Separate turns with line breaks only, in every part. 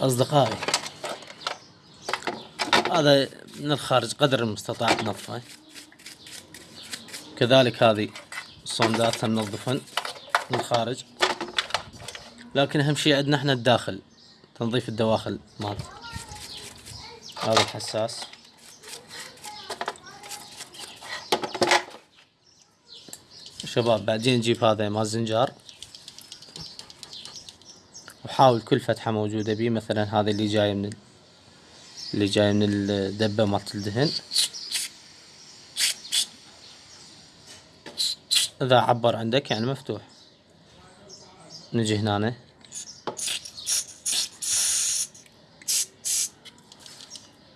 أصدقائي هذا من الخارج قدر المستطاع تنظفه كذلك هذه الصندات تنظفن من الخارج لكن أهم شي عندنا إحنا الداخل تنظيف الدواخل مالته. هذا الحساس. شباب بعدين نجيب هذا مال زنجار وحاول كل فتحة موجودة بيه مثلا هذا اللي جاي من اللي جاي من الدبة مالت الدهن. إذا عبر عندك يعني مفتوح. نجي هنا.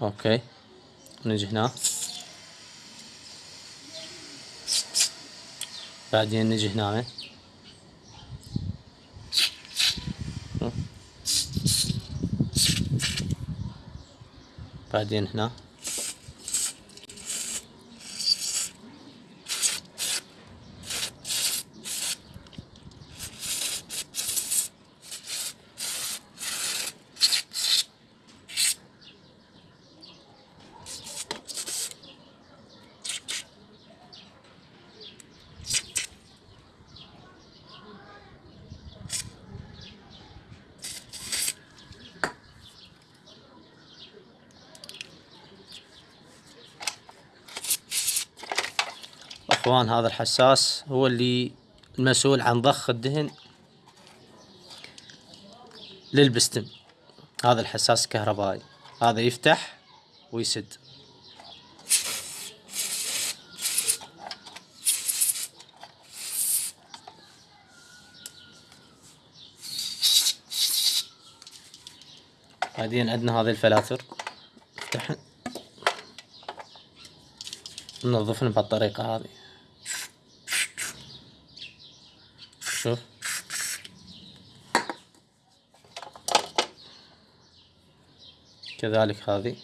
أوكي. نجي هنا. بعدين نجي هنا. بعدين هنا. إخوان هذا الحساس هو اللي المسؤول عن ضخ الدهن للبستم هذا الحساس الكهربائي هذا يفتح ويسد. بعدين عندنا هذه الفلاتر. ننظفن بهالطريقة هذه. شوف كذلك هذه.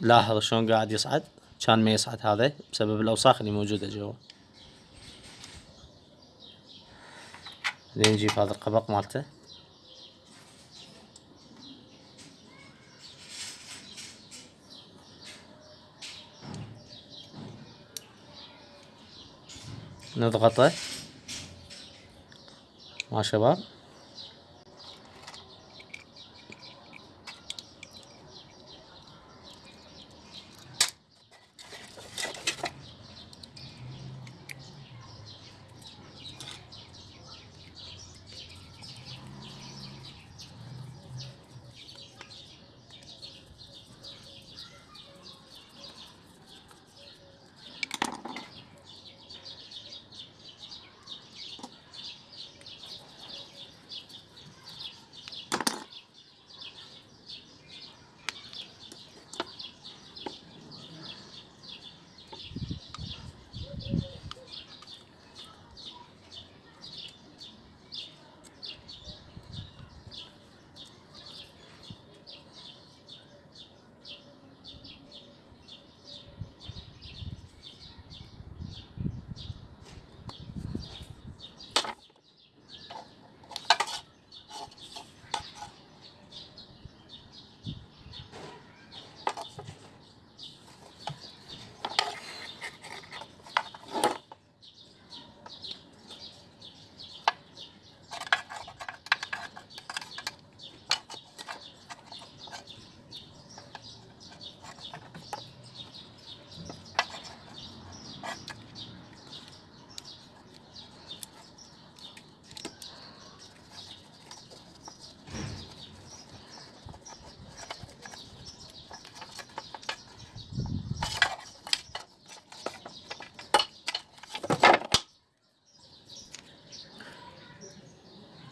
لاحظ شلون قاعد يصعد؟ كان ما يصعد هذا بسبب الأوساخ اللي موجودة جوا. بعدين نجيب هذا القبق مالته. نضغطه. ما شباب.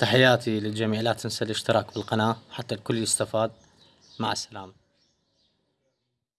تحياتي للجميع. لا تنسى الاشتراك بالقناة حتى الكل يستفاد. مع السلامة.